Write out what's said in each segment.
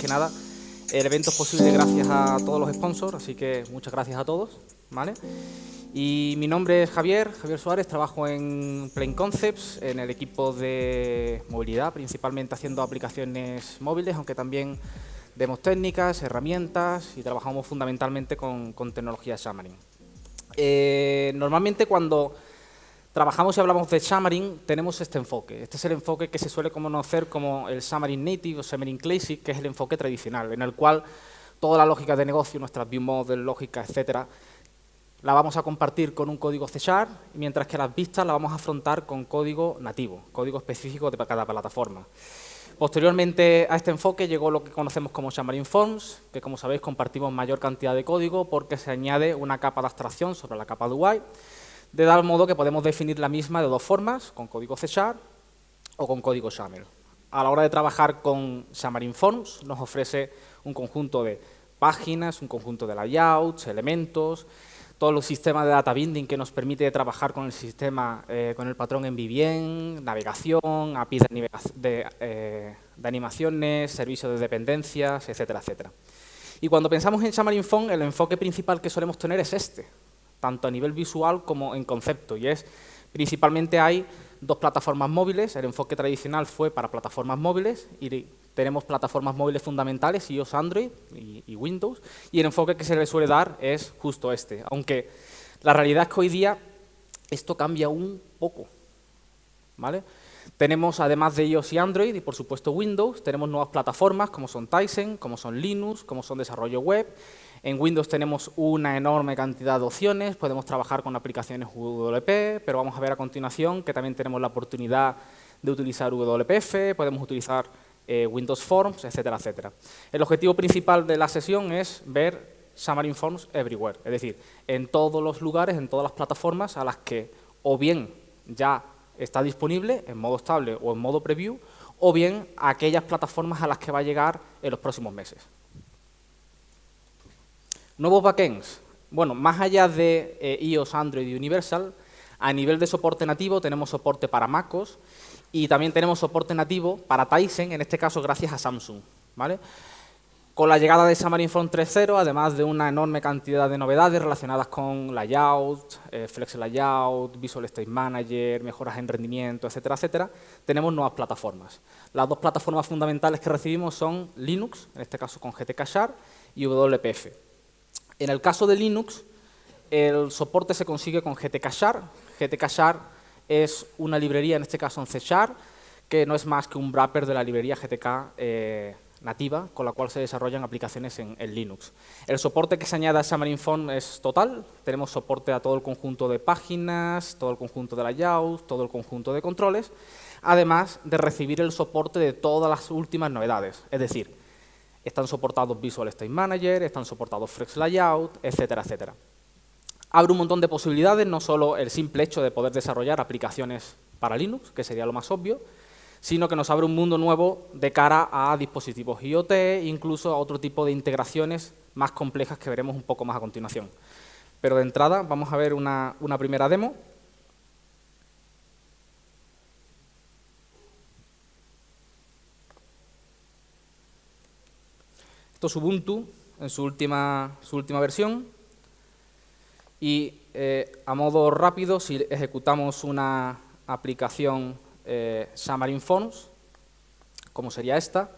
que nada, el evento es posible gracias a todos los sponsors, así que muchas gracias a todos. ¿vale? Y mi nombre es Javier, Javier Suárez, trabajo en Plain Concepts, en el equipo de movilidad, principalmente haciendo aplicaciones móviles, aunque también demos técnicas, herramientas y trabajamos fundamentalmente con, con tecnología Xamarin. Eh, normalmente cuando trabajamos y hablamos de Xamarin, tenemos este enfoque. Este es el enfoque que se suele conocer como el Xamarin Native o Xamarin Classic, que es el enfoque tradicional, en el cual toda la lógica de negocio, nuestras view model, lógica, etcétera, la vamos a compartir con un código C Sharp, mientras que las vistas la vamos a afrontar con código nativo, código específico de cada plataforma. Posteriormente a este enfoque llegó lo que conocemos como Xamarin Forms, que como sabéis compartimos mayor cantidad de código porque se añade una capa de abstracción sobre la capa de UI, de tal modo que podemos definir la misma de dos formas, con código C o con código XAML. A la hora de trabajar con Xamarin Forms nos ofrece un conjunto de páginas, un conjunto de layouts, elementos, todos los sistemas de data binding que nos permite trabajar con el sistema, eh, con el patrón en Vivien, navegación, APIs de, eh, de, animaciones, servicios de dependencias, etcétera, etcétera. Y cuando pensamos en Xamarin Phone, el enfoque principal que solemos tener es este, tanto a nivel visual como en concepto, y es, principalmente hay dos plataformas móviles, el enfoque tradicional fue para plataformas móviles y tenemos plataformas móviles fundamentales, iOS, Android y, Windows, y el enfoque que se le suele dar es justo este, aunque la realidad es que hoy día esto cambia un poco, ¿vale? Tenemos, además de iOS y Android, y por supuesto Windows, tenemos nuevas plataformas como son Tyson, como son Linux, como son desarrollo web. En Windows tenemos una enorme cantidad de opciones, podemos trabajar con aplicaciones WP, pero vamos a ver a continuación que también tenemos la oportunidad de utilizar WPF, podemos utilizar eh, Windows Forms, etcétera, etcétera. El objetivo principal de la sesión es ver Xamarin Forms everywhere, es decir, en todos los lugares, en todas las plataformas a las que o bien ya está disponible en modo estable o en modo preview, o bien aquellas plataformas a las que va a llegar en los próximos meses. Nuevos backends. Bueno, más allá de eh, iOS, Android y Universal, a nivel de soporte nativo tenemos soporte para MacOS y también tenemos soporte nativo para Tyson, en este caso gracias a Samsung. ¿vale? Con la llegada de Xamarin Front 3.0, además de una enorme cantidad de novedades relacionadas con layout, eh, flex layout, Visual State Manager, mejoras en rendimiento, etcétera, etcétera, tenemos nuevas plataformas. Las dos plataformas fundamentales que recibimos son Linux, en este caso con GTK Sharp, y WPF. En el caso de Linux, el soporte se consigue con. GTK Sharp es una librería, en este caso en C Sharp, que no es más que un wrapper de la librería GTK eh, nativa, con la cual se desarrollan aplicaciones en, Linux. El soporte que se añade a Xamarin Phone es total, tenemos soporte a todo el conjunto de páginas, todo el conjunto de layouts, todo el conjunto de controles, además de recibir el soporte de todas las últimas novedades, es decir, están soportados Visual State Manager, están soportados Flex Layout, etcétera, etcétera abre un montón de posibilidades, no solo el simple hecho de poder desarrollar aplicaciones para Linux, que sería lo más obvio, sino que nos abre un mundo nuevo de cara a dispositivos IoT, incluso a otro tipo de integraciones más complejas que veremos un poco más a continuación. Pero de entrada vamos a ver una, una primera demo. Esto es Ubuntu en su última, su última versión. Y eh, a modo rápido, si ejecutamos una aplicación eh, Xamarin Forms, como sería esta,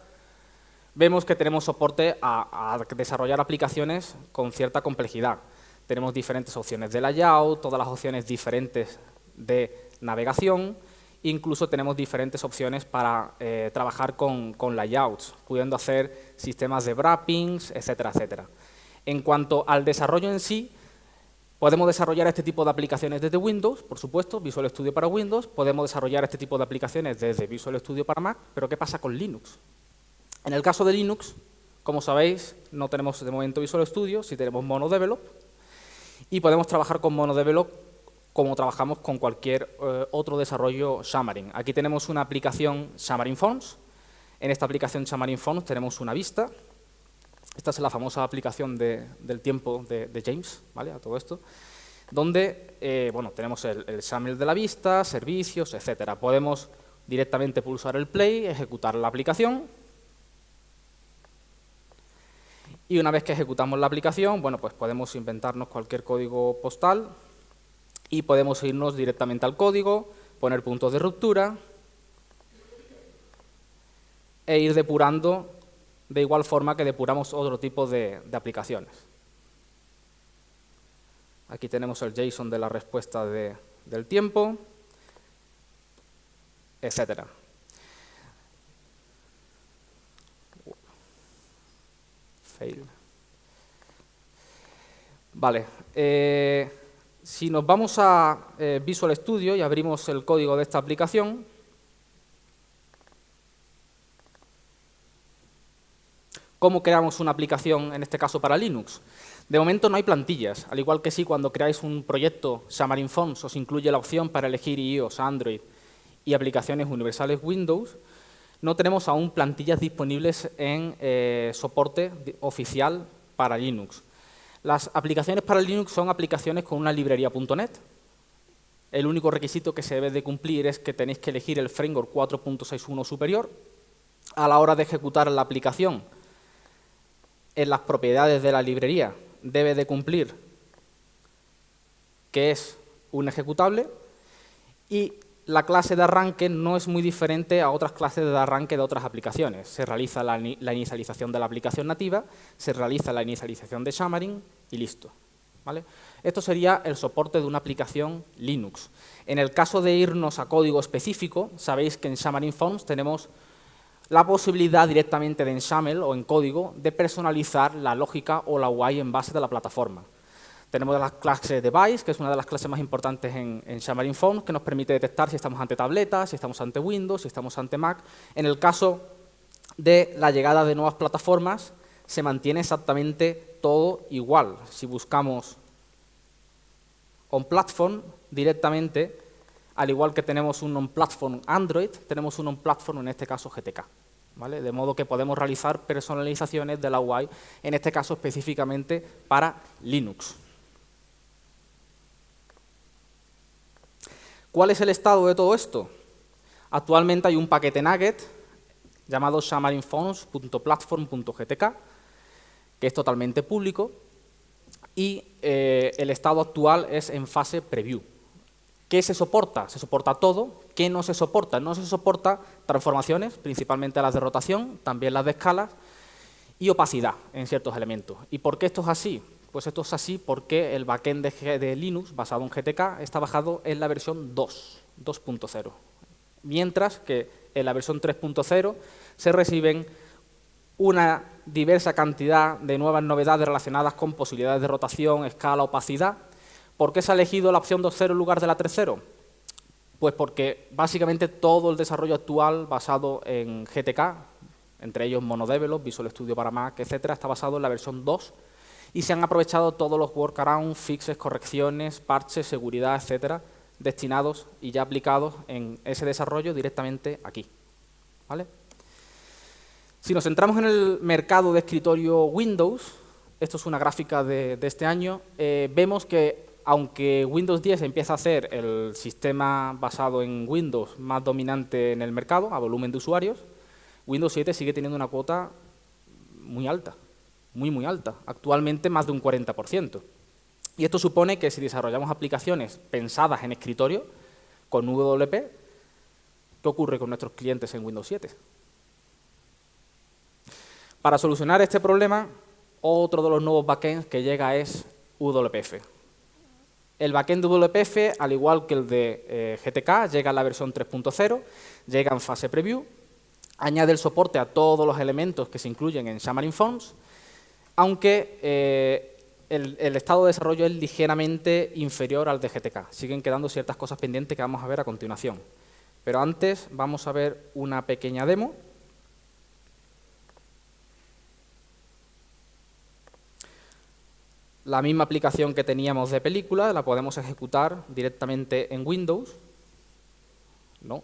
vemos que tenemos soporte a, desarrollar aplicaciones con cierta complejidad. Tenemos diferentes opciones de layout, todas las opciones diferentes de navegación, incluso tenemos diferentes opciones para eh, trabajar con, layouts, pudiendo hacer sistemas de wrappings, etcétera, etcétera. En cuanto al desarrollo en sí, Podemos desarrollar este tipo de aplicaciones desde Windows, por supuesto, Visual Studio para Windows. Podemos desarrollar este tipo de aplicaciones desde Visual Studio para Mac, pero ¿qué pasa con Linux? En el caso de Linux, como sabéis, no tenemos de momento Visual Studio, sí tenemos MonoDevelop, y podemos trabajar con MonoDevelop como trabajamos con cualquier eh, otro desarrollo Xamarin. Aquí tenemos una aplicación Xamarin Forms. En esta aplicación Xamarin Forms tenemos una vista, esta es la famosa aplicación del tiempo de, James, ¿vale? A todo esto, donde eh, bueno, tenemos el, el de la vista, servicios, etcétera. Podemos directamente pulsar el play, ejecutar la aplicación. Y una vez que ejecutamos la aplicación, bueno, pues podemos inventarnos cualquier código postal y podemos irnos directamente al código, poner puntos de ruptura e ir depurando de igual forma que depuramos otro tipo de, aplicaciones. Aquí tenemos el JSON de la respuesta del tiempo, etcétera. Vale. Eh, si nos vamos a eh, Visual Studio y abrimos el código de esta aplicación, ¿cómo creamos una aplicación, en este caso para Linux? De momento no hay plantillas, al igual que si cuando creáis un proyecto Xamarin Forms os incluye la opción para elegir iOS, Android y aplicaciones universales Windows, no tenemos aún plantillas disponibles en eh, soporte oficial para Linux. Las aplicaciones para Linux son aplicaciones con una librería .NET. El único requisito que se debe de cumplir es que tenéis que elegir el framework 4.61 superior. A la hora de ejecutar la aplicación, en las propiedades de la librería debe de cumplir que es un ejecutable y la clase de arranque no es muy diferente a otras clases de arranque de otras aplicaciones. Se realiza la, inicialización de la aplicación nativa, se realiza la inicialización de Xamarin y listo. ¿vale? Esto sería el soporte de una aplicación Linux. En el caso de irnos a código específico, sabéis que en Xamarin Forms tenemos la posibilidad directamente de en XAML o en código de personalizar la lógica o la UI en base de la plataforma. Tenemos la clase device, que es una de las clases más importantes en, Xamarin Forms, que nos permite detectar si estamos ante tabletas, si estamos ante Windows, si estamos ante Mac. En el caso de la llegada de nuevas plataformas, se mantiene exactamente todo igual. Si buscamos on-platform directamente, al igual que tenemos un on-platform Android, tenemos un on-platform, en este caso GTK. ¿Vale? De modo que podemos realizar personalizaciones de la UI, en este caso específicamente para Linux. ¿Cuál es el estado de todo esto? Actualmente hay un paquete Nugget llamado xamarinforms.platform.gtk que es totalmente público y eh, el estado actual es en fase preview. ¿Qué se soporta? Se soporta todo. ¿Qué no se soporta? No se soporta transformaciones, principalmente las de rotación, también las de escalas y opacidad en ciertos elementos. ¿Y por qué esto es así? Pues esto es así porque el backend de, Linux, basado en GTK, está bajado en la versión 2, 2.0. Mientras que en la versión 3.0 se reciben una diversa cantidad de nuevas novedades relacionadas con posibilidades de rotación, escala, opacidad. ¿Por qué se ha elegido la opción 2.0 en lugar de la 3.0? Pues porque básicamente todo el desarrollo actual basado en GTK, entre ellos MonoDevelop, Visual Studio para Mac, etcétera, está basado en la versión 2 y se han aprovechado todos los workarounds, fixes, correcciones, parches, seguridad, etcétera, destinados y ya aplicados en ese desarrollo directamente aquí. ¿Vale? Si nos centramos en el mercado de escritorio Windows, esto es una gráfica de, este año, eh, vemos que aunque Windows 10 empieza a ser el sistema basado en Windows más dominante en el mercado, a volumen de usuarios, Windows 7 sigue teniendo una cuota muy alta muy, muy alta, actualmente más de un 40%. Y esto supone que si desarrollamos aplicaciones pensadas en escritorio, con WP, ¿qué ocurre con nuestros clientes en Windows 7? Para solucionar este problema, otro de los nuevos backends que llega es WPF. El backend WPF, al igual que el de eh, GTK, llega a la versión 3.0, llega en fase preview, añade el soporte a todos los elementos que se incluyen en Xamarin Forms aunque eh, el, estado de desarrollo es ligeramente inferior al de GTK. Siguen quedando ciertas cosas pendientes que vamos a ver a continuación. Pero antes vamos a ver una pequeña demo. La misma aplicación que teníamos de película la podemos ejecutar directamente en Windows. No,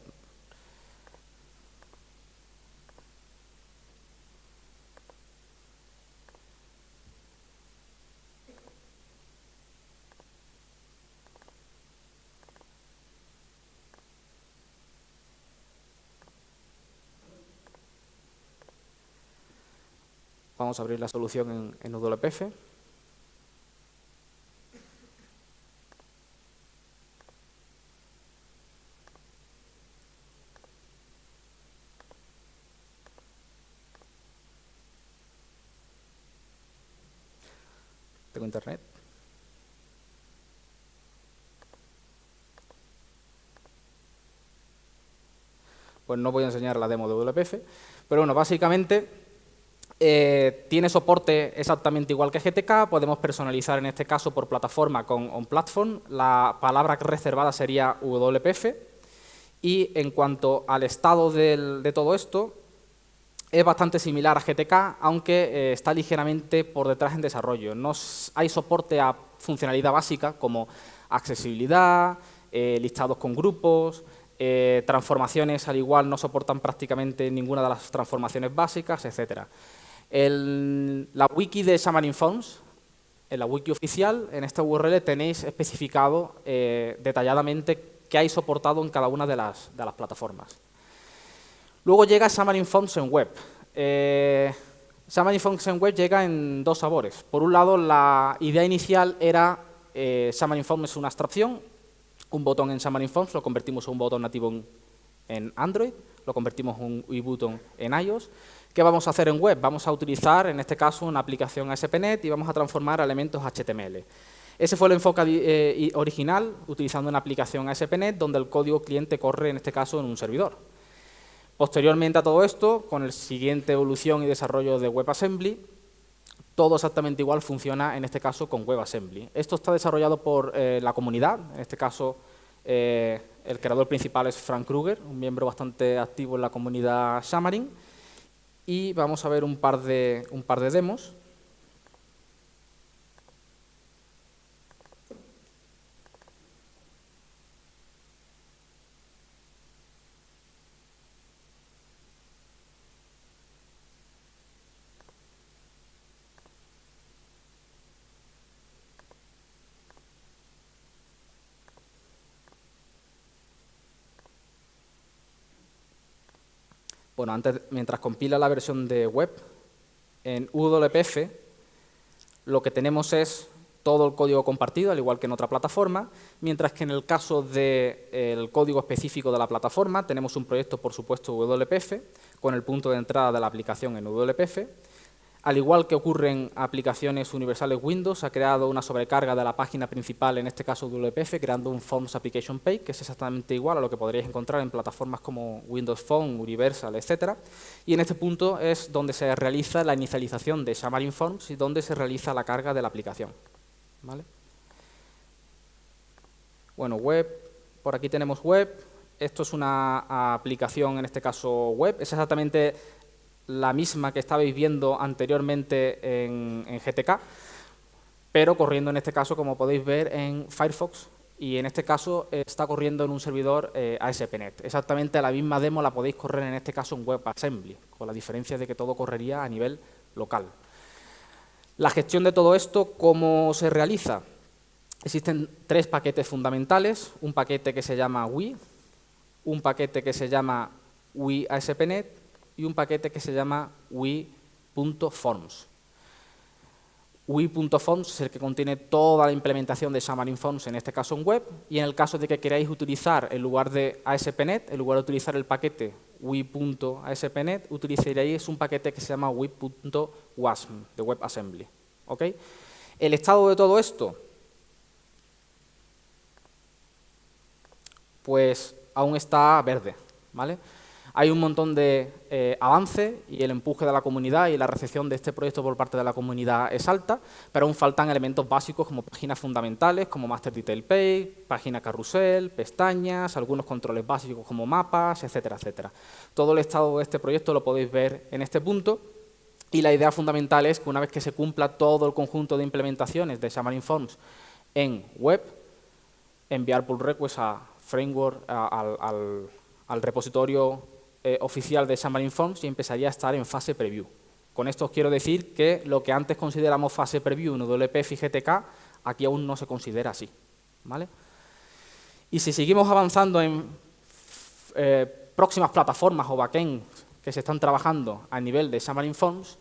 Vamos a abrir la solución en, en WPF. Tengo internet. Pues no voy a enseñar la demo de WPF, pero bueno, básicamente eh, tiene soporte exactamente igual que GTK, podemos personalizar en este caso por plataforma con OnPlatform, la palabra reservada sería WPF, y en cuanto al estado de todo esto, es bastante similar a GTK, aunque eh, está ligeramente por detrás en desarrollo. No hay soporte a funcionalidad básica como accesibilidad, eh, listados con grupos, transformaciones al igual no soportan prácticamente ninguna de las transformaciones básicas, etc. la wiki de Xamarin Forms, en la wiki oficial, en esta URL tenéis especificado detalladamente qué hay soportado en cada una de las plataformas. Luego llega Xamarin Forms en web. Eh, Xamarin Forms en web llega en dos sabores. Por un lado, la idea inicial era eh, Xamarin Forms es una abstracción, un botón en Xamarin Forms lo convertimos en un botón nativo en, Android, lo convertimos en un e-button en iOS. ¿Qué vamos a hacer en web? Vamos a utilizar, en este caso, una aplicación ASP.NET y vamos a transformar elementos HTML. Ese fue el enfoque eh, original, utilizando una aplicación ASP.NET, donde el código cliente corre, en este caso, en un servidor. Posteriormente a todo esto, con el siguiente evolución y desarrollo de WebAssembly, todo exactamente igual funciona en este caso con WebAssembly. Esto está desarrollado por eh, la comunidad, en este caso eh, el creador principal es Frank Kruger, un miembro bastante activo en la comunidad Xamarin, y vamos a ver un par de, un par de demos. Bueno, antes, mientras compila la versión de web, en WPF lo que tenemos es todo el código compartido, al igual que en otra plataforma, mientras que en el caso del código específico de la plataforma tenemos un proyecto, por supuesto, WPF, con el punto de entrada de la aplicación en WPF, al igual que ocurre en aplicaciones universales Windows, ha creado una sobrecarga de la página principal, en este caso WPF, creando un Forms Application Page, que es exactamente igual a lo que podríais encontrar en plataformas como Windows Phone, Universal, etc. Y en este punto es donde se realiza la inicialización de Xamarin Forms y donde se realiza la carga de la aplicación. Bueno, web, por aquí tenemos web, esto es una aplicación, en este caso web, es exactamente la misma que estabais viendo anteriormente en, GTK, pero corriendo en este caso, como podéis ver, en Firefox y en este caso está corriendo en un servidor eh, ASP.NET. Exactamente la misma demo la podéis correr en este caso en WebAssembly, con la diferencia de que todo correría a nivel local. La gestión de todo esto, ¿cómo se realiza? Existen tres paquetes fundamentales, un paquete que se llama Wii, un paquete que se llama Wii ASP.NET y un paquete que se llama Wii.forms. Wii.forms es el que contiene toda la implementación de Xamarin Forms, en este caso en web, y en el caso de que queráis utilizar, en lugar de ASP.NET, en lugar de utilizar el paquete Wii.ASP.NET, utilizaréis un paquete que se llama Wii.wasm, de WebAssembly. El estado de todo esto, pues aún está verde. ¿vale? Hay un montón de eh, avance y el empuje de la comunidad y la recepción de este proyecto por parte de la comunidad es alta, pero aún faltan elementos básicos como páginas fundamentales como Master Detail Page, página carrusel, pestañas, algunos controles básicos como mapas, etcétera, etcétera. Todo el estado de este proyecto lo podéis ver en este punto y la idea fundamental es que una vez que se cumpla todo el conjunto de implementaciones de Xamarin Forms en web, enviar pull requests a framework, al repositorio eh, oficial de Xamarin Forms y empezaría a estar en fase preview. Con esto os quiero decir que lo que antes consideramos fase preview en WPF y GTK, aquí aún no se considera así. ¿vale? Y si seguimos avanzando en eh, próximas plataformas o backends que se están trabajando a nivel de Xamarin Forms,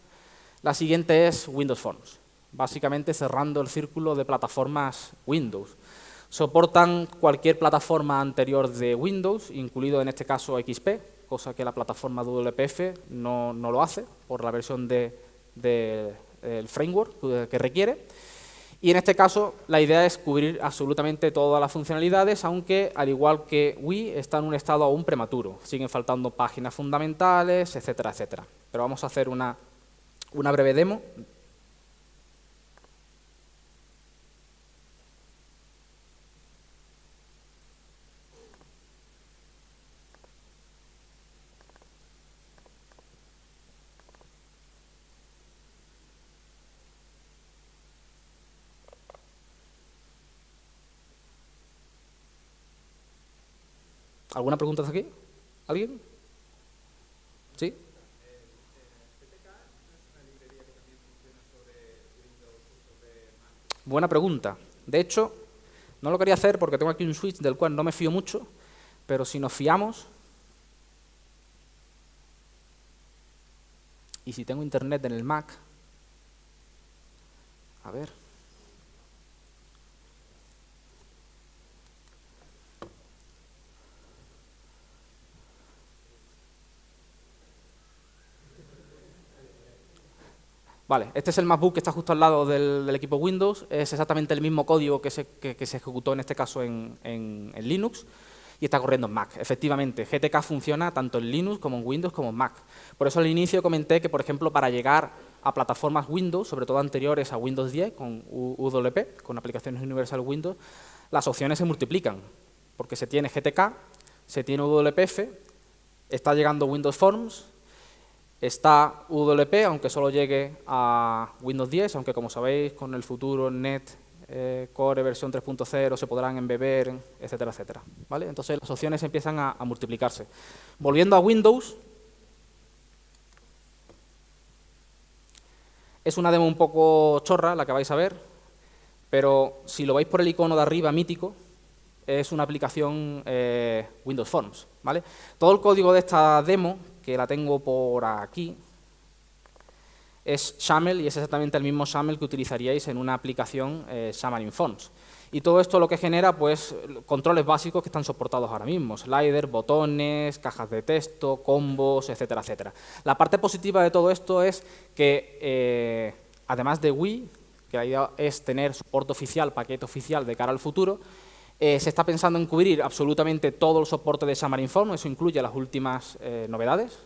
La siguiente es Windows Forms, básicamente cerrando el círculo de plataformas Windows. Soportan cualquier plataforma anterior de Windows, incluido en este caso XP, cosa que la plataforma WPF no, no lo hace por la versión del de, framework que requiere. Y en este caso la idea es cubrir absolutamente todas las funcionalidades, aunque al igual que Wii está en un estado aún prematuro. Siguen faltando páginas fundamentales, etcétera, etcétera. Pero vamos a hacer una, una breve demo ¿Alguna pregunta hasta aquí? ¿Alguien? ¿Sí? Buena pregunta. De hecho, no lo quería hacer porque tengo aquí un switch del cual no me fío mucho, pero si nos fiamos, y si tengo internet en el Mac, a ver, Vale, este es el MacBook que está justo al lado del, equipo Windows, es exactamente el mismo código que se, ejecutó en este caso en, Linux y está corriendo en Mac. Efectivamente, GTK funciona tanto en Linux como en Windows como en Mac. Por eso al inicio comenté que, por ejemplo, para llegar a plataformas Windows, sobre todo anteriores a Windows 10 con UWP, con aplicaciones Universal Windows, las opciones se multiplican, porque se tiene GTK, se tiene UWPF, está llegando Windows Forms, Está UWP, aunque solo llegue a Windows 10, aunque como sabéis, con el futuro Net eh, Core versión 3.0 se podrán embeber, etcétera, etcétera. ¿vale? Entonces las opciones empiezan a, multiplicarse. Volviendo a Windows, es una demo un poco chorra la que vais a ver, pero si lo veis por el icono de arriba mítico, es una aplicación eh, Windows Forms. ¿vale? Todo el código de esta demo que la tengo por aquí, es XAML y es exactamente el mismo XAML que utilizaríais en una aplicación eh, Xamarin Fonts. Y todo esto lo que genera, pues, controles básicos que están soportados ahora mismo, sliders, botones, cajas de texto, combos, etcétera, etcétera. La parte positiva de todo esto es que, eh, además de Wii, que la idea es tener soporte oficial, paquete oficial de cara al futuro, eh, se está pensando en cubrir absolutamente todo el soporte de Xamarin Form, eso incluye las últimas eh, novedades,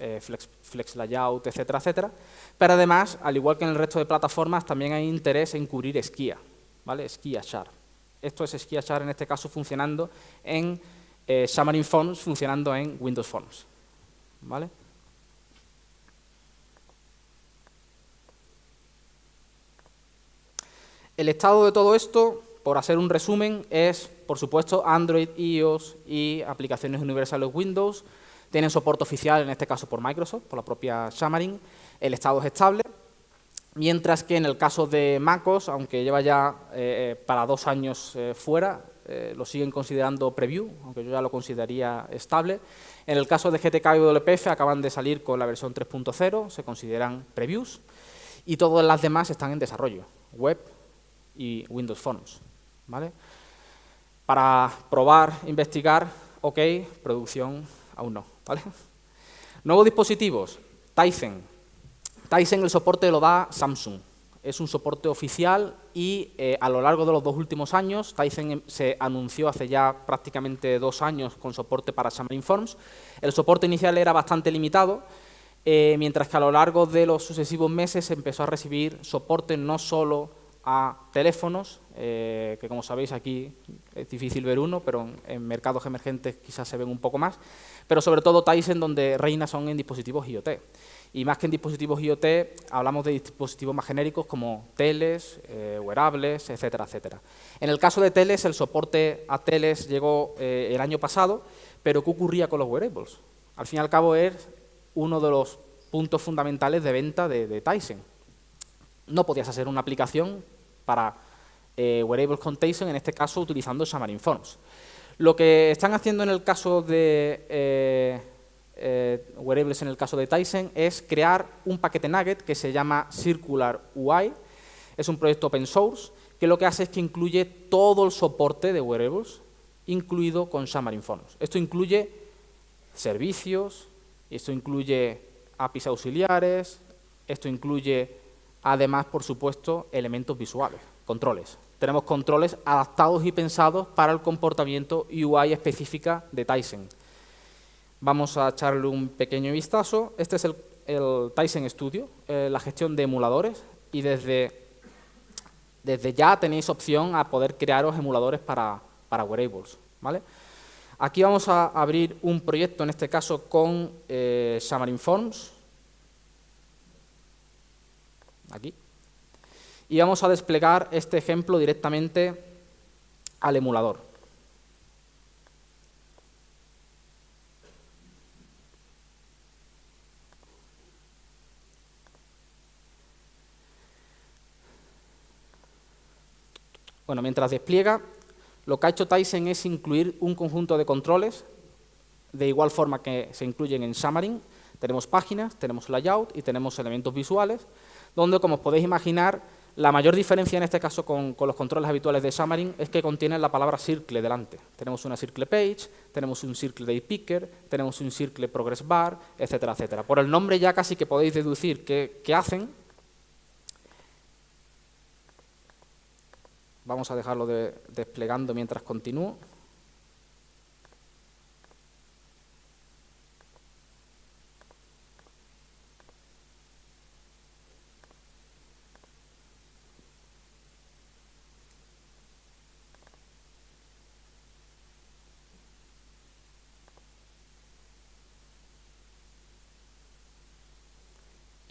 eh, flex, Layout, etcétera, etcétera. Pero además, al igual que en el resto de plataformas, también hay interés en cubrir Skia, ¿vale? Skia Char. Esto es Skia Char en este caso funcionando en Xamarin Forms, funcionando en Windows Forms, ¿vale? El estado de todo esto por hacer un resumen, es, por supuesto, Android, iOS y aplicaciones universales Windows. Tienen soporte oficial, en este caso por Microsoft, por la propia Xamarin. El estado es estable. Mientras que en el caso de MacOS, aunque lleva ya eh, para dos años eh, fuera, eh, lo siguen considerando preview, aunque yo ya lo consideraría estable. En el caso de GTK y WPF acaban de salir con la versión 3.0, se consideran previews, y todas las demás están en desarrollo, web y Windows Forms. ¿Vale? Para probar, investigar, ok, producción, aún no, ¿vale? Nuevos dispositivos, Tizen. Tizen el soporte lo da Samsung. Es un soporte oficial y eh, a lo largo de los dos últimos años, Tizen em, se anunció hace ya prácticamente dos años con soporte para Xamarin Forms. El soporte inicial era bastante limitado, eh, mientras que a lo largo de los sucesivos meses se empezó a recibir soporte no solo a teléfonos, eh, que como sabéis aquí es difícil ver uno, pero en, mercados emergentes quizás se ven un poco más, pero sobre todo Tyson donde reina son en dispositivos IoT. Y más que en dispositivos IoT, hablamos de dispositivos más genéricos como teles, eh, wearables, etcétera, etcétera. En el caso de teles, el soporte a teles llegó eh, el año pasado, pero ¿qué ocurría con los wearables? Al fin y al cabo es uno de los puntos fundamentales de venta de, de Tyson. No podías hacer una aplicación para eh, Wearable Containment, en este caso utilizando Xamarin Forms. Lo que están haciendo en el caso de, eh, eh, wearables en el caso de Tyson, es crear un paquete nugget que se llama Circular UI. Es un proyecto open source que lo que hace es que incluye todo el soporte de wearables, incluido con Xamarin Forms. Esto incluye servicios, esto incluye APIs auxiliares, esto incluye además, por supuesto, elementos visuales, controles. Tenemos controles adaptados y pensados para el comportamiento UI específica de Tyson. Vamos a echarle un pequeño vistazo. Este es el, Tyson Studio, eh, la gestión de emuladores, y desde, desde ya tenéis opción a poder crearos emuladores para, para wearables. ¿vale? Aquí vamos a abrir un proyecto, en este caso con eh, Xamarin Forms. Aquí. Y vamos a desplegar este ejemplo directamente al emulador. Bueno, mientras despliega, lo que ha hecho Tyson es incluir un conjunto de controles de igual forma que se incluyen en Xamarin. Tenemos páginas, tenemos layout y tenemos elementos visuales, donde, como os podéis imaginar, la mayor diferencia en este caso con, los controles habituales de Xamarin es que contienen la palabra circle delante. Tenemos una circle page, tenemos un circle day picker, tenemos un circle progress bar, etcétera, etcétera. Por el nombre ya casi que podéis deducir qué, qué hacen, Vamos a dejarlo desplegando mientras continúo.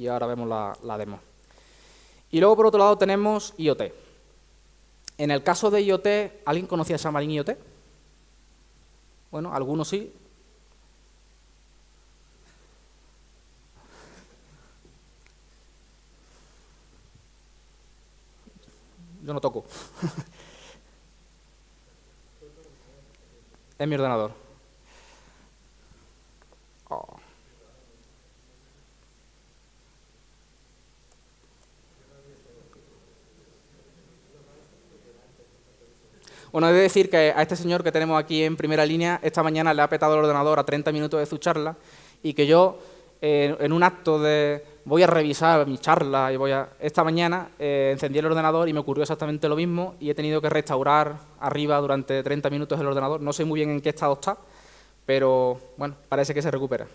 Y ahora vemos la, demo. Y luego, por otro lado, tenemos IoT. En el caso de IoT, ¿alguien conocía Xamarin IoT? Bueno, algunos sí. Yo no toco. es mi ordenador. Bueno, he de decir que a este señor que tenemos aquí en primera línea, esta mañana le ha petado el ordenador a 30 minutos de su charla y que yo, eh, en un acto de voy a revisar mi charla y voy a... Esta mañana eh, encendí el ordenador y me ocurrió exactamente lo mismo y he tenido que restaurar arriba durante 30 minutos el ordenador. No sé muy bien en qué estado está, pero bueno, parece que se recupera.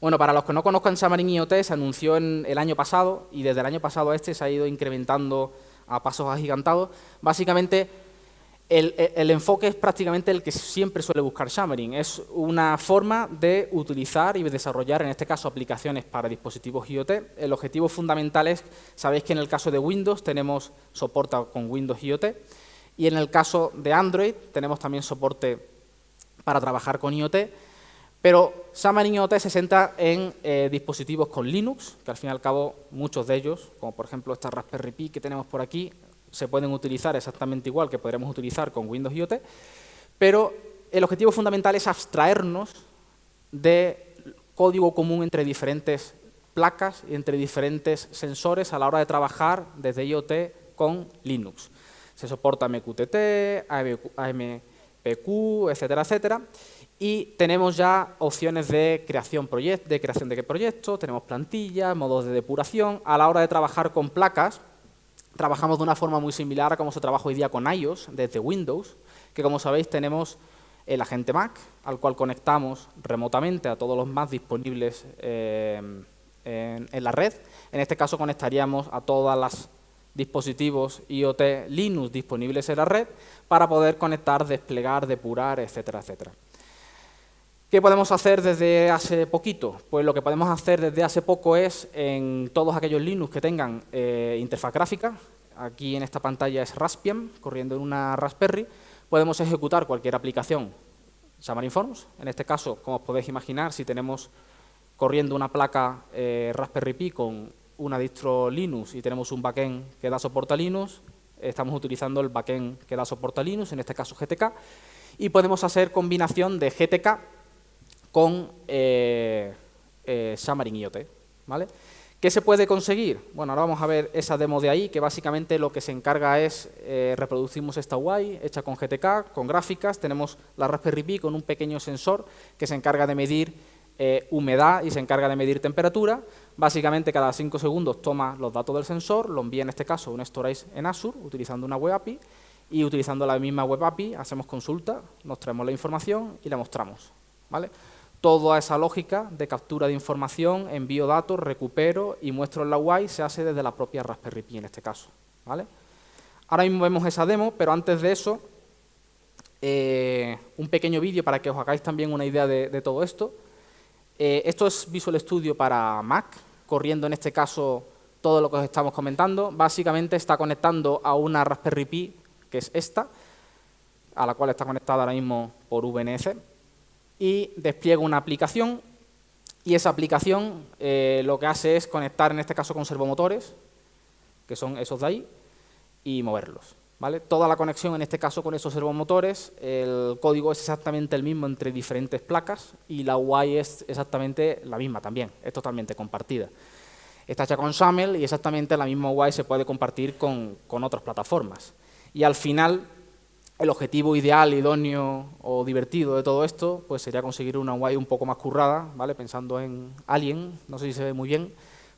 Bueno, para los que no conozcan Xamarin IoT, se anunció en el año pasado y desde el año pasado a este se ha ido incrementando a pasos agigantados. Básicamente, el, enfoque es prácticamente el que siempre suele buscar Xamarin. Es una forma de utilizar y desarrollar, en este caso, aplicaciones para dispositivos IoT. El objetivo fundamental es, sabéis que en el caso de Windows tenemos soporte con Windows IoT y en el caso de Android tenemos también soporte para trabajar con IoT pero Xamarin IoT se centra en eh, dispositivos con Linux, que al fin y al cabo muchos de ellos, como por ejemplo esta Raspberry Pi que tenemos por aquí, se pueden utilizar exactamente igual que podríamos utilizar con Windows IoT, pero el objetivo fundamental es abstraernos de código común entre diferentes placas y entre diferentes sensores a la hora de trabajar desde IoT con Linux. Se soporta MQTT, AMPQ, etcétera, etcétera. Y tenemos ya opciones de creación, de creación de proyectos, tenemos plantillas, modos de depuración. A la hora de trabajar con placas, trabajamos de una forma muy similar a como se trabaja hoy día con iOS desde Windows, que como sabéis tenemos el agente Mac, al cual conectamos remotamente a todos los Mac disponibles eh, en, en la red. En este caso conectaríamos a todos los dispositivos IoT Linux disponibles en la red para poder conectar, desplegar, depurar, etcétera, etcétera. ¿Qué podemos hacer desde hace poquito? Pues lo que podemos hacer desde hace poco es, en todos aquellos Linux que tengan eh, interfaz gráfica, aquí en esta pantalla es Raspbian, corriendo en una Raspberry, podemos ejecutar cualquier aplicación Xamarin Forms. En este caso, como os podéis imaginar, si tenemos corriendo una placa eh, Raspberry Pi con una distro Linux y tenemos un backend que da soporte a Linux, estamos utilizando el backend que da soporte a Linux, en este caso GTK, y podemos hacer combinación de GTK con eh, eh, Xamarin IoT. ¿vale? ¿Qué se puede conseguir? Bueno, ahora vamos a ver esa demo de ahí, que básicamente lo que se encarga es, eh, reproducimos esta UI hecha con GTK, con gráficas, tenemos la Raspberry Pi con un pequeño sensor que se encarga de medir eh, humedad y se encarga de medir temperatura. Básicamente, cada 5 segundos toma los datos del sensor, lo envía en este caso un storage en Azure, utilizando una web API, y utilizando la misma web API hacemos consulta, nos traemos la información y la mostramos. ¿vale? Toda esa lógica de captura de información, envío datos, recupero y muestro en la UI se hace desde la propia Raspberry Pi en este caso. ¿vale? Ahora mismo vemos esa demo, pero antes de eso, eh, un pequeño vídeo para que os hagáis también una idea de, todo esto. Eh, esto es Visual Studio para Mac, corriendo en este caso todo lo que os estamos comentando. Básicamente está conectando a una Raspberry Pi, que es esta, a la cual está conectada ahora mismo por VNC y despliego una aplicación y esa aplicación eh, lo que hace es conectar en este caso con servomotores, que son esos de ahí, y moverlos. ¿vale? Toda la conexión en este caso con esos servomotores, el código es exactamente el mismo entre diferentes placas y la UI es exactamente la misma también, es totalmente compartida. Está hecha con SAML y exactamente la misma UI se puede compartir con, con otras plataformas. Y al final el objetivo ideal, idóneo o divertido de todo esto pues sería conseguir una UI un poco más currada, ¿vale? pensando en Alien, no sé si se ve muy bien,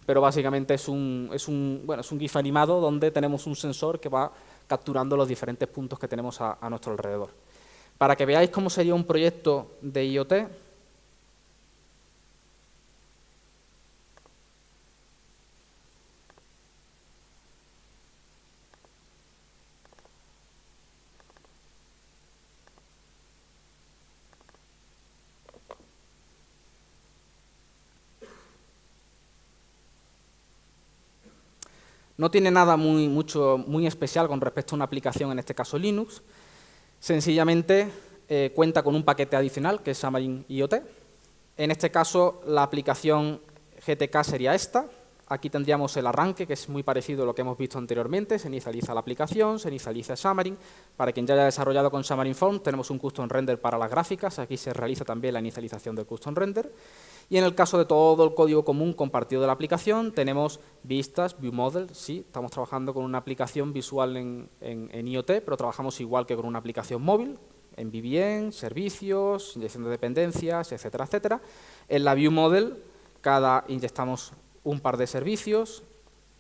pero básicamente es un, es un, bueno, es un GIF animado donde tenemos un sensor que va capturando los diferentes puntos que tenemos a, a nuestro alrededor. Para que veáis cómo sería un proyecto de IoT, No tiene nada muy, mucho, muy especial con respecto a una aplicación, en este caso Linux. Sencillamente eh, cuenta con un paquete adicional, que es Xamarin IoT. En este caso, la aplicación GTK sería esta. Aquí tendríamos el arranque, que es muy parecido a lo que hemos visto anteriormente. Se inicializa la aplicación, se inicializa Xamarin. Para quien ya haya desarrollado con Xamarin Form, tenemos un custom render para las gráficas. Aquí se realiza también la inicialización del custom render. Y en el caso de todo el código común compartido de la aplicación, tenemos vistas, view model, sí, estamos trabajando con una aplicación visual en, IoT, pero trabajamos igual que con una aplicación móvil, en VBN, servicios, inyección de dependencias, etcétera, etcétera. En la view model, cada inyectamos un par de servicios,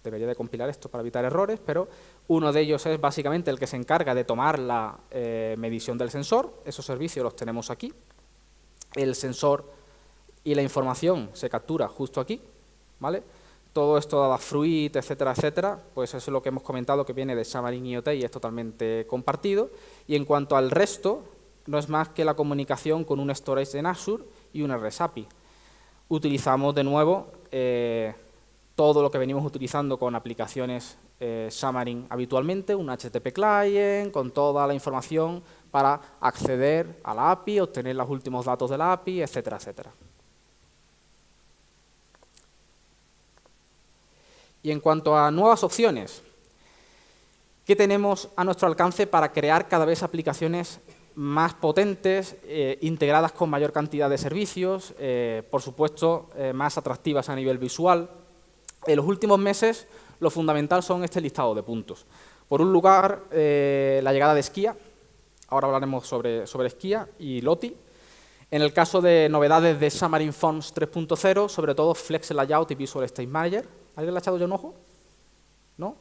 debería de compilar esto para evitar errores, pero uno de ellos es básicamente el que se encarga de tomar la eh, medición del sensor, esos servicios los tenemos aquí, el sensor y la información se captura justo aquí, ¿vale? Todo esto dada fruit, etcétera, etcétera, pues eso es lo que hemos comentado que viene de Xamarin IoT y es totalmente compartido. Y en cuanto al resto, no es más que la comunicación con un storage en Azure y una REST API. Utilizamos de nuevo eh, todo lo que venimos utilizando con aplicaciones eh, Xamarin habitualmente, un HTTP client, con toda la información para acceder a la API, obtener los últimos datos de la API, etcétera, etcétera. Y en cuanto a nuevas opciones, ¿qué tenemos a nuestro alcance para crear cada vez aplicaciones más potentes, eh, integradas con mayor cantidad de servicios, eh, por supuesto, eh, más atractivas a nivel visual? En los últimos meses, lo fundamental son este listado de puntos. Por un lugar, la llegada de Skia, ahora hablaremos sobre, sobre Skia y Loti. En el caso de novedades de Xamarin Forms 3.0, sobre todo Flex Layout y Visual State Manager, ¿Alguien le ha echado ya un ojo? ¿No?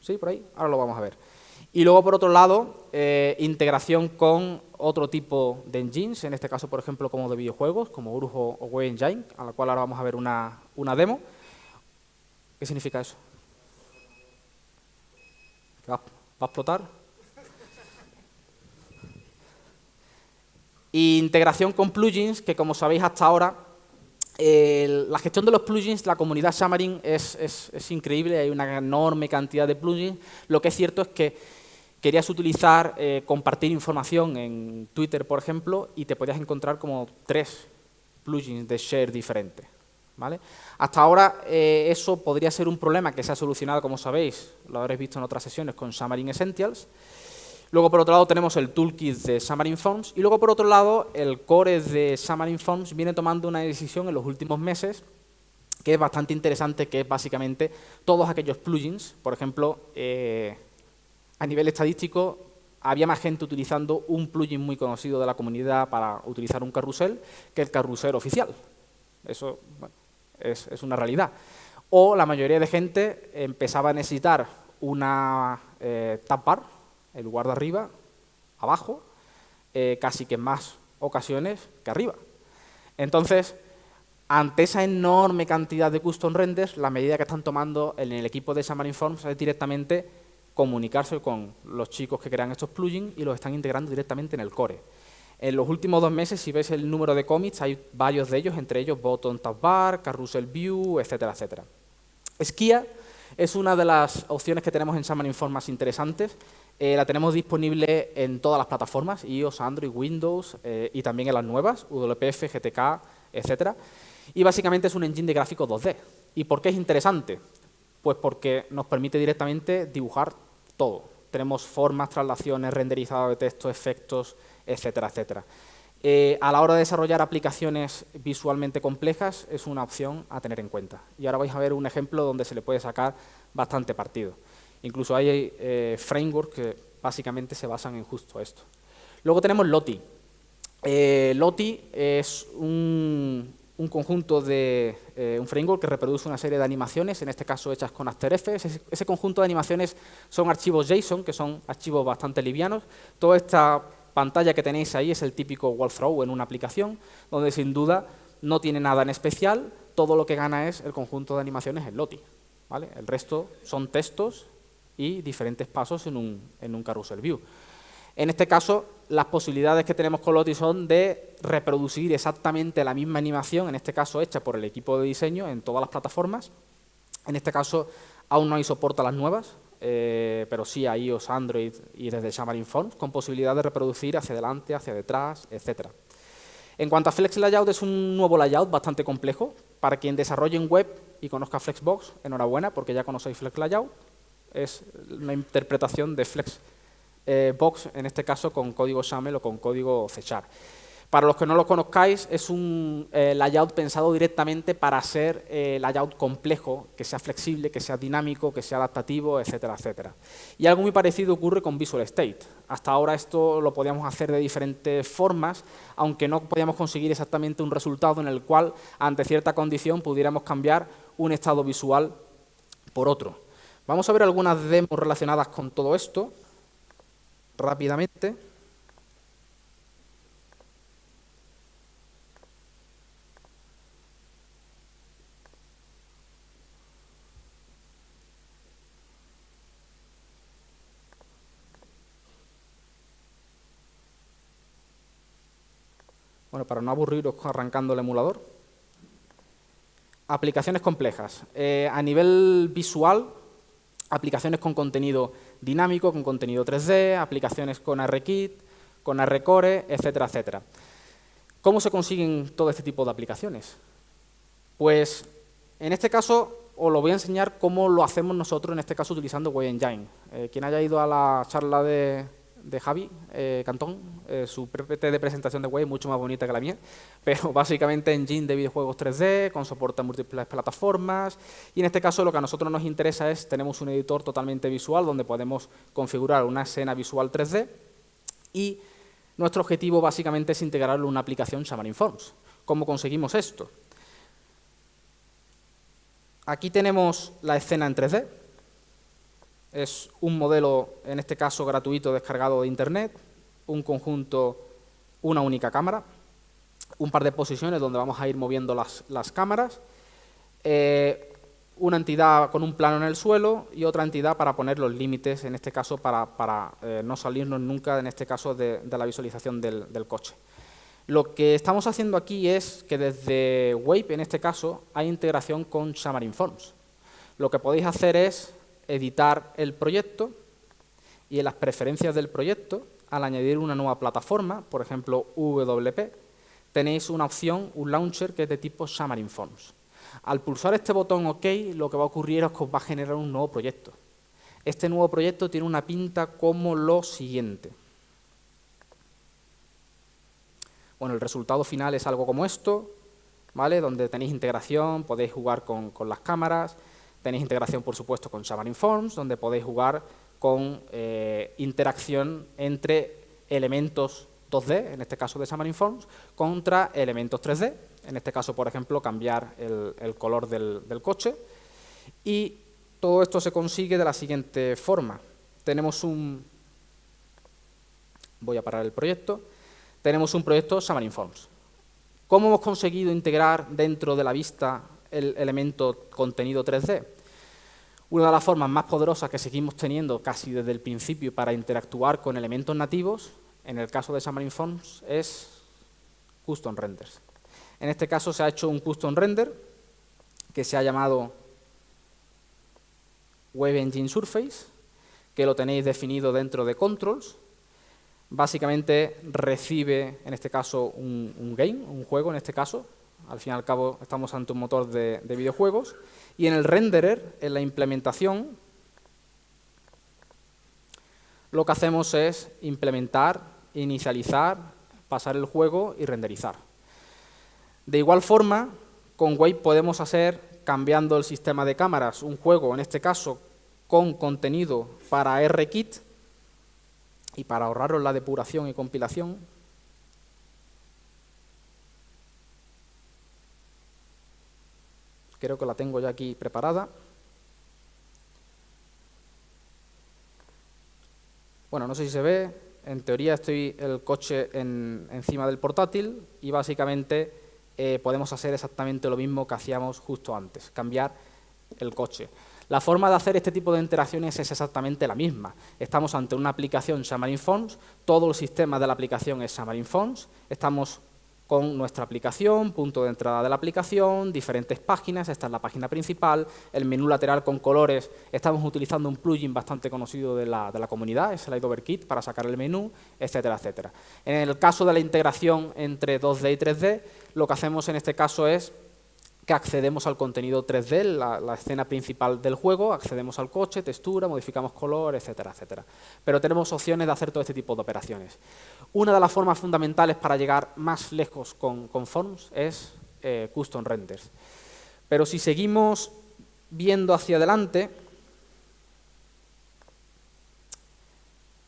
¿Sí? ¿Por ahí? Ahora lo vamos a ver. Y luego, por otro lado, eh, integración con otro tipo de engines, en este caso, por ejemplo, como de videojuegos, como Urjo o Web Engine, a la cual ahora vamos a ver una, una demo. ¿Qué significa eso? ¿Va, ¿Va a explotar? Y integración con plugins, que como sabéis hasta ahora la gestión de los plugins, la comunidad Xamarin es, increíble, hay una enorme cantidad de plugins. Lo que es cierto es que querías utilizar, eh, compartir información en Twitter, por ejemplo, y te podías encontrar como tres plugins de share diferentes. ¿vale? Hasta ahora eh, eso podría ser un problema que se ha solucionado, como sabéis, lo habréis visto en otras sesiones con Xamarin Essentials, Luego, por otro lado, tenemos el toolkit de Xamarin Forms y luego, por otro lado, el core de Xamarin Forms viene tomando una decisión en los últimos meses que es bastante interesante, que es básicamente todos aquellos plugins. Por ejemplo, eh, a nivel estadístico, había más gente utilizando un plugin muy conocido de la comunidad para utilizar un carrusel que el carrusel oficial. Eso es, una realidad. O la mayoría de gente empezaba a necesitar una eh, bar, en lugar de arriba, abajo, eh, casi que en más ocasiones que arriba. Entonces, ante esa enorme cantidad de custom renders, la medida que están tomando en el equipo de Xamarin Forms es directamente comunicarse con los chicos que crean estos plugins y los están integrando directamente en el core. En los últimos dos meses, si ves el número de commits, hay varios de ellos, entre ellos Button Tab Bar, Carousel View, etcétera, etcétera. Skia es una de las opciones que tenemos en Xamarin Forms más interesantes. Eh, la tenemos disponible en todas las plataformas, iOS, Android, Windows eh, y también en las nuevas, WPF, GTK, etcétera. Y básicamente es un engine de gráficos 2D. ¿Y por qué es interesante? Pues porque nos permite directamente dibujar todo. Tenemos formas, traslaciones, renderizado de texto, efectos, etcétera, etcétera. Eh, a la hora de desarrollar aplicaciones visualmente complejas es una opción a tener en cuenta. Y ahora vais a ver un ejemplo donde se le puede sacar bastante partido. Incluso hay eh, frameworks que básicamente se basan en justo esto. Luego tenemos Loti. Eh, Loti es un, un conjunto de eh, un framework que reproduce una serie de animaciones, en este caso hechas con After Effects. Ese, conjunto de animaciones son archivos JSON, que son archivos bastante livianos. Toda esta pantalla que tenéis ahí es el típico walkthrough en una aplicación, donde sin duda no tiene nada en especial, todo lo que gana es el conjunto de animaciones en Loti. ¿vale? El resto son textos y diferentes pasos en un, en un carousel view. En este caso, las posibilidades que tenemos con Lottie son de reproducir exactamente la misma animación, en este caso hecha por el equipo de diseño en todas las plataformas. En este caso, aún no hay soporte a las nuevas, eh, pero sí a iOS, Android y desde Xamarin Forms, con posibilidad de reproducir hacia adelante, hacia detrás, etc. En cuanto a Flex Layout, es un nuevo layout bastante complejo. Para quien desarrolle en web y conozca Flexbox, enhorabuena, porque ya conocéis Flex Layout. Es una interpretación de Flex eh, en este caso con código XAML o con código C Para los que no lo conozcáis, es un eh, layout pensado directamente para ser eh, layout complejo, que sea flexible, que sea dinámico, que sea adaptativo, etcétera, etcétera. Y algo muy parecido ocurre con Visual State. Hasta ahora esto lo podíamos hacer de diferentes formas, aunque no podíamos conseguir exactamente un resultado en el cual, ante cierta condición, pudiéramos cambiar un estado visual por otro. Vamos a ver algunas demos relacionadas con todo esto rápidamente. Bueno, para no aburriros arrancando el emulador. Aplicaciones complejas. Eh, a nivel visual, aplicaciones con contenido dinámico, con contenido 3D, aplicaciones con RKit, con RCore, etcétera, etcétera. ¿Cómo se consiguen todo este tipo de aplicaciones? Pues en este caso os lo voy a enseñar cómo lo hacemos nosotros, en este caso utilizando WebEngine. Eh, quien haya ido a la charla de, de Javi eh, Cantón, eh, su PPT de presentación de web mucho más bonita que la mía, pero básicamente engine de videojuegos 3D, con soporte a múltiples plataformas, y en este caso lo que a nosotros nos interesa es, tenemos un editor totalmente visual donde podemos configurar una escena visual 3D, y nuestro objetivo básicamente es integrarlo en una aplicación Xamarin Forms. ¿Cómo conseguimos esto? Aquí tenemos la escena en 3D, es un modelo, en este caso gratuito, descargado de Internet, un conjunto, una única cámara, un par de posiciones donde vamos a ir moviendo las, cámaras, eh, una entidad con un plano en el suelo y otra entidad para poner los límites, en este caso para, eh, no salirnos nunca, en este caso, de, la visualización del, del, coche. Lo que estamos haciendo aquí es que desde Wave, en este caso, hay integración con Xamarin Forms. Lo que podéis hacer es editar el proyecto y en las preferencias del proyecto, al añadir una nueva plataforma, por ejemplo WP, tenéis una opción, un launcher que es de tipo Xamarin Forms. Al pulsar este botón OK, lo que va a ocurrir es que os va a generar un nuevo proyecto. Este nuevo proyecto tiene una pinta como lo siguiente. Bueno, el resultado final es algo como esto, ¿vale? Donde tenéis integración, podéis jugar con, las cámaras, tenéis integración, por supuesto, con Xamarin Forms, donde podéis jugar con eh, interacción entre elementos 2D, en este caso de Xamarin Forms, contra elementos 3D, en este caso, por ejemplo, cambiar el, color del, del, coche. Y todo esto se consigue de la siguiente forma. Tenemos un... Voy a parar el proyecto tenemos un proyecto Xamarin Forms. ¿Cómo hemos conseguido integrar dentro de la vista el elemento contenido 3D? Una de las formas más poderosas que seguimos teniendo casi desde el principio para interactuar con elementos nativos, en el caso de Xamarin Forms, es Custom Renders. En este caso se ha hecho un Custom Render que se ha llamado Web Engine Surface, que lo tenéis definido dentro de Controls, básicamente recibe, en este caso, un, game, un juego en este caso. Al fin y al cabo estamos ante un motor de, videojuegos. Y en el renderer, en la implementación, lo que hacemos es implementar, inicializar, pasar el juego y renderizar. De igual forma, con Wave podemos hacer, cambiando el sistema de cámaras, un juego, en este caso, con contenido para RKit, y para ahorraros la depuración y compilación, creo que la tengo ya aquí preparada. Bueno, no sé si se ve, en teoría estoy el coche encima del portátil y básicamente eh, podemos hacer exactamente lo mismo que hacíamos justo antes, cambiar el coche. La forma de hacer este tipo de interacciones es exactamente la misma. Estamos ante una aplicación Xamarin Forms, todo el sistema de la aplicación es Xamarin Forms, estamos con nuestra aplicación, punto de entrada de la aplicación, diferentes páginas, esta es la página principal, el menú lateral con colores, estamos utilizando un plugin bastante conocido de la, de la comunidad, es el Kit, para sacar el menú, etcétera, etcétera. En el caso de la integración entre 2D y 3D, lo que hacemos en este caso es que accedemos al contenido 3D, la, escena principal del juego, accedemos al coche, textura, modificamos color, etcétera, etcétera. Pero tenemos opciones de hacer todo este tipo de operaciones. Una de las formas fundamentales para llegar más lejos con, Forms es eh, Custom Renders. Pero si seguimos viendo hacia adelante,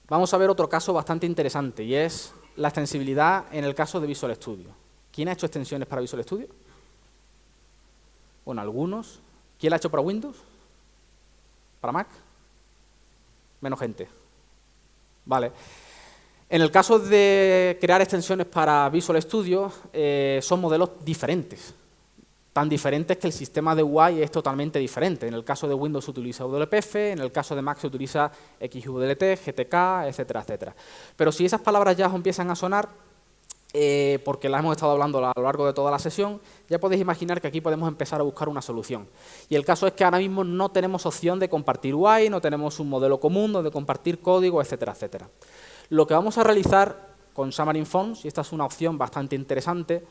vamos a ver otro caso bastante interesante y es la extensibilidad en el caso de Visual Studio. ¿Quién ha hecho extensiones para Visual Studio? Bueno, algunos. ¿Quién la ha hecho para Windows? ¿Para Mac? Menos gente. Vale. En el caso de crear extensiones para Visual Studio, eh, son modelos diferentes. Tan diferentes que el sistema de UI es totalmente diferente. En el caso de Windows se utiliza WPF, en el caso de Mac se utiliza XWLT, GTK, etcétera, etcétera. Pero si esas palabras ya empiezan a sonar, eh, porque la hemos estado hablando a lo largo de toda la sesión, ya podéis imaginar que aquí podemos empezar a buscar una solución. Y el caso es que ahora mismo no tenemos opción de compartir UI, no tenemos un modelo común donde compartir código, etcétera, etcétera. Lo que vamos a realizar con Xamarin Forms, y esta es una opción bastante interesante,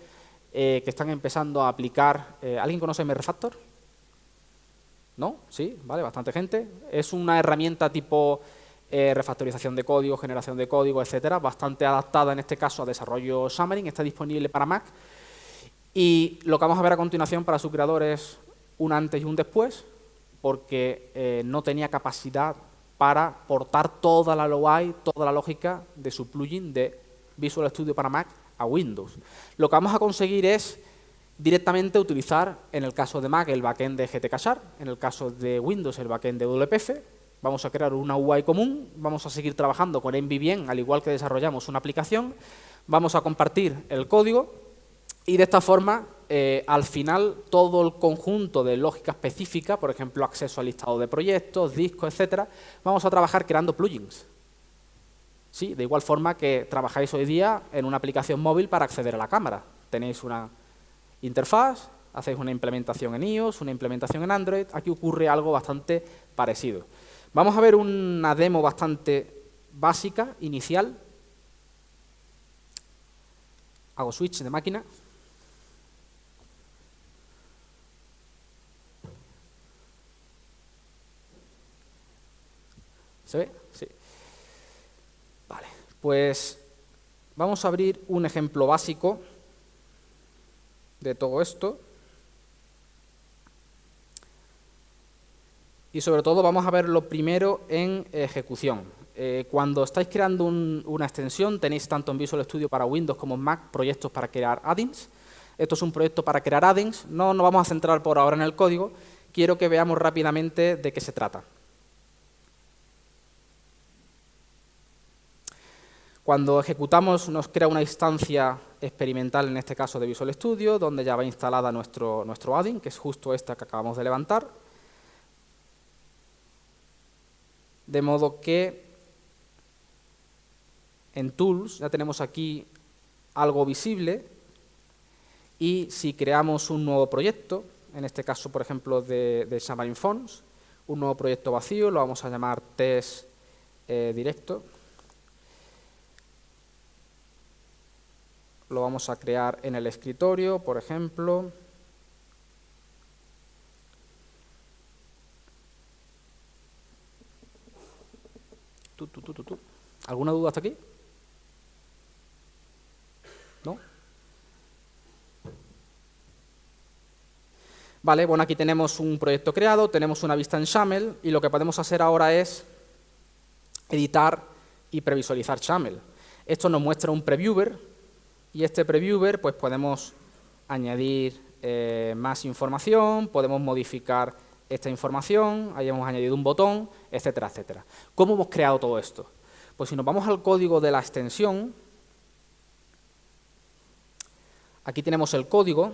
eh, que están empezando a aplicar... Eh, ¿Alguien conoce MRefactor? ¿No? ¿Sí? ¿Vale? Bastante gente. Es una herramienta tipo eh, refactorización de código, generación de código, etcétera, bastante adaptada en este caso a desarrollo Xamarin, está disponible para Mac. Y lo que vamos a ver a continuación para su creador es un antes y un después, porque eh, no tenía capacidad para portar toda la UI, toda la lógica de su plugin de Visual Studio para Mac a Windows. Lo que vamos a conseguir es directamente utilizar, en el caso de Mac, el backend de GTK en el caso de Windows, el backend de WPF, Vamos a crear una UI común, vamos a seguir trabajando con MVVM, al igual que desarrollamos una aplicación, vamos a compartir el código y de esta forma, eh, al final, todo el conjunto de lógica específica, por ejemplo, acceso al listado de proyectos, discos, etcétera, vamos a trabajar creando plugins. Sí, de igual forma que trabajáis hoy día en una aplicación móvil para acceder a la cámara. Tenéis una interfaz, hacéis una implementación en iOS, una implementación en Android, aquí ocurre algo bastante parecido. Vamos a ver una demo bastante básica, inicial. Hago switch de máquina. ¿Se ve? Sí. Vale, pues vamos a abrir un ejemplo básico de todo esto. Y sobre todo vamos a ver lo primero en ejecución. Eh, cuando estáis creando una extensión, tenéis tanto en Visual Studio para Windows como en Mac proyectos para crear add-ins. Esto es un proyecto para crear add-ins. No nos vamos a centrar por ahora en el código. Quiero que veamos rápidamente de qué se trata. Cuando ejecutamos nos crea una instancia experimental, en este caso de Visual Studio, donde ya va instalada nuestro, nuestro add-in, que es justo esta que acabamos de levantar. De modo que en Tools ya tenemos aquí algo visible y si creamos un nuevo proyecto, en este caso, por ejemplo, de, de Xamarin Fonts, un nuevo proyecto vacío, lo vamos a llamar test eh, directo, lo vamos a crear en el escritorio, por ejemplo. ¿Alguna duda hasta aquí? ¿No? Vale, bueno, aquí tenemos un proyecto creado, tenemos una vista en XAML y lo que podemos hacer ahora es editar y previsualizar XAML. Esto nos muestra un previewer y este previewer pues podemos añadir eh, más información, podemos modificar esta información, ahí hemos añadido un botón, etcétera, etcétera. ¿Cómo hemos creado todo esto? Pues si nos vamos al código de la extensión, aquí tenemos el código,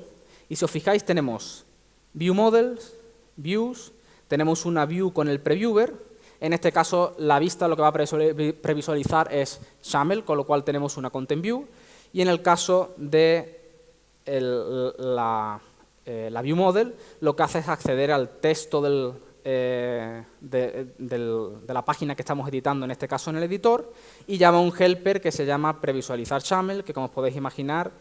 y si os fijáis tenemos View Models, Views, tenemos una View con el Previewer, en este caso la vista lo que va a previsualizar es XAML, con lo cual tenemos una Content View, y en el caso de la, eh, la, View Model, lo que hace es acceder al texto eh, de, la página que estamos editando, en este caso en el editor, y llama un helper que se llama previsualizar XAML, que como os podéis imaginar,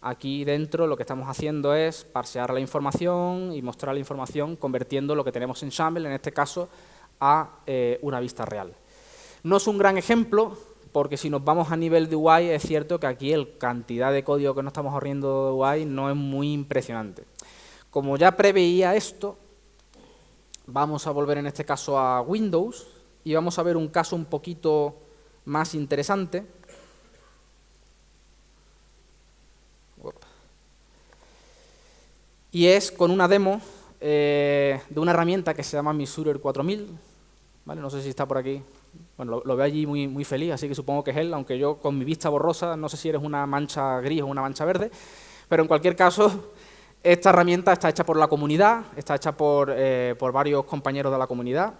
aquí dentro lo que estamos haciendo es parsear la información y mostrar la información convirtiendo lo que tenemos en XAML, en este caso, a eh, una vista real. No es un gran ejemplo, porque si nos vamos a nivel de UI, es cierto que aquí la cantidad de código que nos estamos ahorriendo de UI no es muy impresionante. Como ya preveía esto, vamos a volver en este caso a Windows y vamos a ver un caso un poquito más interesante. Y es con una demo eh, de una herramienta que se llama Misurer 4000. ¿vale? No sé si está por aquí bueno, lo, veo allí muy, muy feliz, así que supongo que es él, aunque yo con mi vista borrosa, no sé si eres una mancha gris o una mancha verde, pero en cualquier caso, esta herramienta está hecha por la comunidad, está hecha por, eh, por varios compañeros de la comunidad,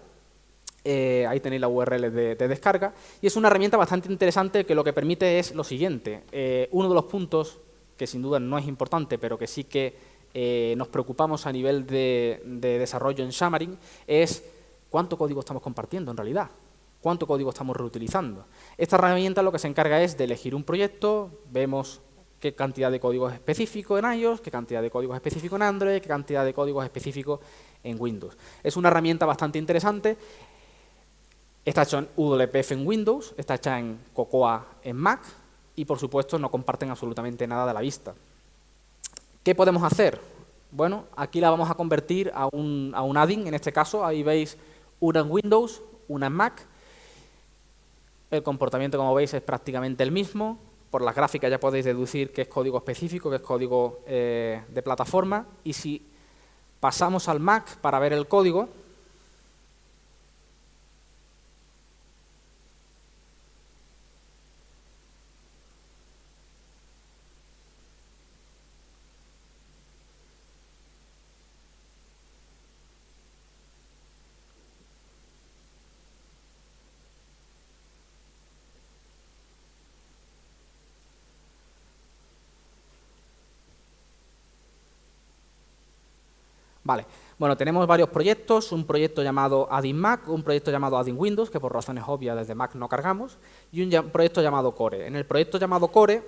eh, ahí tenéis la URL de, descarga, y es una herramienta bastante interesante que lo que permite es lo siguiente, eh, uno de los puntos, que sin duda no es importante, pero que sí que nos preocupamos a nivel de, de desarrollo en Xamarin, es cuánto código estamos compartiendo en realidad cuánto código estamos reutilizando. Esta herramienta lo que se encarga es de elegir un proyecto, vemos qué cantidad de código es específico en iOS, qué cantidad de código es específico en Android, qué cantidad de código es específico en Windows. Es una herramienta bastante interesante, está hecha en WPF en Windows, está hecha en Cocoa en Mac y por supuesto no comparten absolutamente nada de la vista. ¿Qué podemos hacer? Bueno, aquí la vamos a convertir a un, a un add-in, en este caso, ahí veis una en Windows, una en Mac, el comportamiento, como veis, es prácticamente el mismo. Por las gráficas ya podéis deducir que es código específico, que es código eh, de plataforma. Y si pasamos al Mac para ver el código, Vale, bueno, tenemos varios proyectos, un proyecto llamado Adding Mac, un proyecto llamado Adding Windows, que por razones obvias desde Mac no cargamos, y un proyecto llamado Core. En el proyecto llamado Core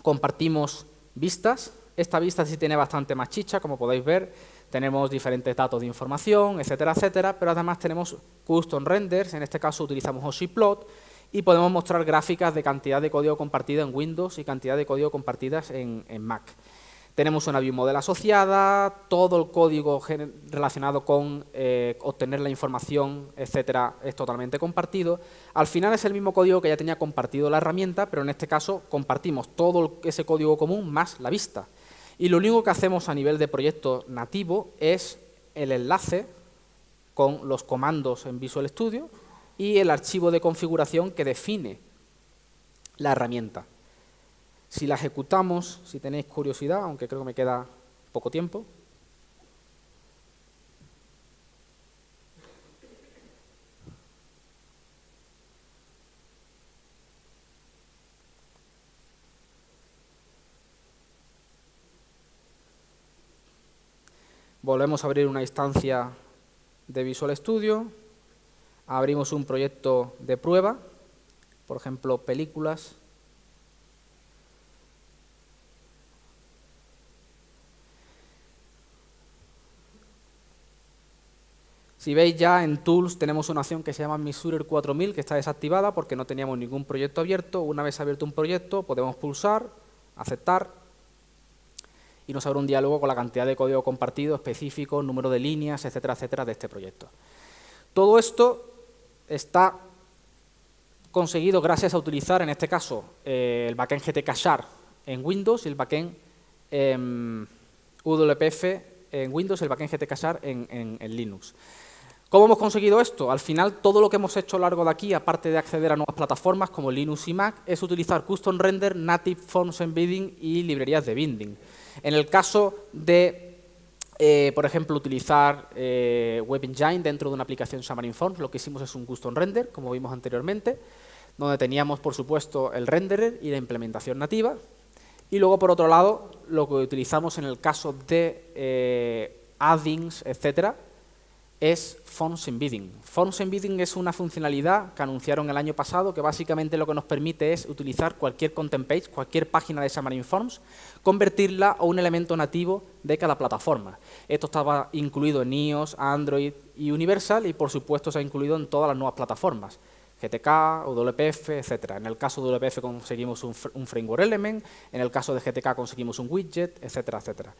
compartimos vistas, esta vista sí tiene bastante más chicha, como podéis ver, tenemos diferentes datos de información, etcétera, etcétera, pero además tenemos custom renders, en este caso utilizamos OSIplot, y podemos mostrar gráficas de cantidad de código compartida en Windows y cantidad de código compartidas en, Mac. Tenemos una view model asociada, todo el código relacionado con eh, obtener la información, etcétera, es totalmente compartido. Al final es el mismo código que ya tenía compartido la herramienta, pero en este caso compartimos todo ese código común más la vista. Y lo único que hacemos a nivel de proyecto nativo es el enlace con los comandos en Visual Studio y el archivo de configuración que define la herramienta. Si la ejecutamos, si tenéis curiosidad, aunque creo que me queda poco tiempo, Volvemos a abrir una instancia de Visual Studio, abrimos un proyecto de prueba, por ejemplo, películas. Si veis ya en Tools tenemos una opción que se llama Misurer 4000 que está desactivada porque no teníamos ningún proyecto abierto. Una vez abierto un proyecto podemos pulsar, aceptar y nos abre un diálogo con la cantidad de código compartido específico, número de líneas, etcétera, etcétera, de este proyecto. Todo esto está conseguido gracias a utilizar, en este caso, eh, el backend GTK en Windows y el backend em, WPF en Windows el backend GTK Shard en, en Linux. ¿Cómo hemos conseguido esto? Al final, todo lo que hemos hecho a lo largo de aquí, aparte de acceder a nuevas plataformas como Linux y Mac, es utilizar Custom Render, Native Forms Embedding y librerías de binding. En el caso de, eh, por ejemplo, utilizar eh, Web Engine dentro de una aplicación Xamarin Forms, lo que hicimos es un custom render, como vimos anteriormente, donde teníamos, por supuesto, el renderer y la implementación nativa. Y luego, por otro lado, lo que utilizamos en el caso de eh, addings, etcétera, es Forms Embedding. Forms Embedding es una funcionalidad que anunciaron el año pasado que básicamente lo que nos permite es utilizar cualquier content page, cualquier página de Xamarin Forms, convertirla a un elemento nativo de cada plataforma. Esto estaba incluido en iOS, Android y Universal y por supuesto se ha incluido en todas las nuevas plataformas. GTK, WPF, etc. En el caso de WPF conseguimos un, un framework element, en el caso de GTK conseguimos un widget, etcétera, etcétera.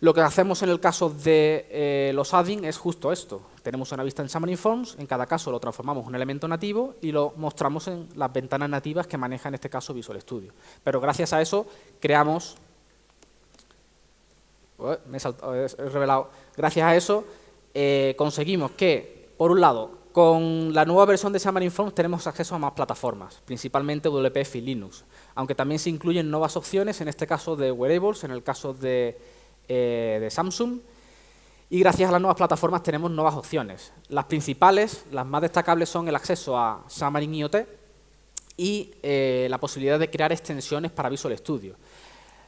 Lo que hacemos en el caso de eh, los adding es justo esto. Tenemos una vista en Xamarin Forms, en cada caso lo transformamos en un elemento nativo y lo mostramos en las ventanas nativas que maneja en este caso Visual Studio. Pero gracias a eso creamos... me he, revelado. Gracias a eso eh, conseguimos que, por un lado, con la nueva versión de Xamarin Forms tenemos acceso a más plataformas, principalmente WPF y Linux, aunque también se incluyen nuevas opciones, en este caso de wearables, en el caso de eh, de Samsung y gracias a las nuevas plataformas tenemos nuevas opciones. Las principales, las más destacables son el acceso a Xamarin IoT y eh, la posibilidad de crear extensiones para Visual Studio.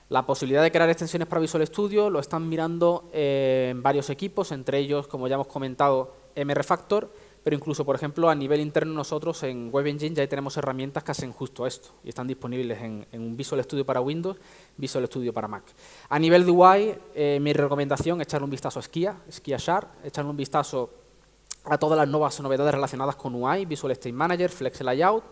La posibilidad de crear extensiones para Visual Studio lo están mirando eh, en varios equipos, entre ellos, como ya hemos comentado, MRFactor, pero incluso, por ejemplo, a nivel interno nosotros en Web Engine ya tenemos herramientas que hacen justo esto y están disponibles en, Visual Studio para Windows, Visual Studio para Mac. A nivel de UI, eh, mi recomendación es echarle un vistazo a Skia, Skia Sharp, echarle un vistazo a todas las nuevas novedades relacionadas con UI, Visual State Manager, Flex Layout.